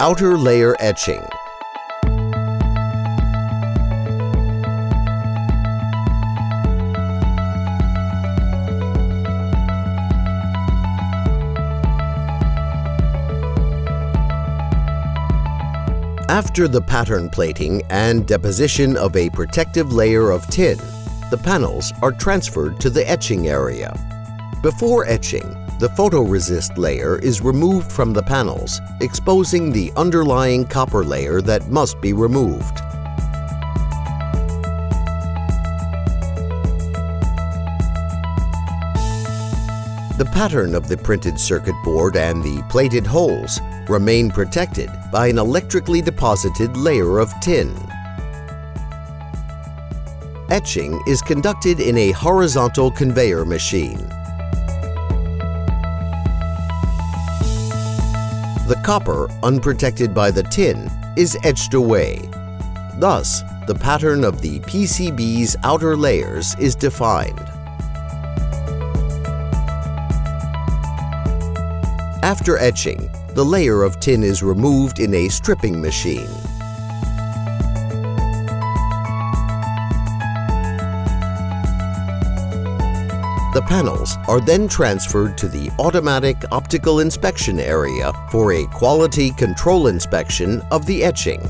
outer layer etching. After the pattern plating and deposition of a protective layer of tin, the panels are transferred to the etching area. Before etching, the photoresist layer is removed from the panels, exposing the underlying copper layer that must be removed. The pattern of the printed circuit board and the plated holes remain protected by an electrically deposited layer of tin. Etching is conducted in a horizontal conveyor machine. The copper, unprotected by the tin, is etched away. Thus, the pattern of the PCB's outer layers is defined. After etching, the layer of tin is removed in a stripping machine. The panels are then transferred to the automatic optical inspection area for a quality control inspection of the etching.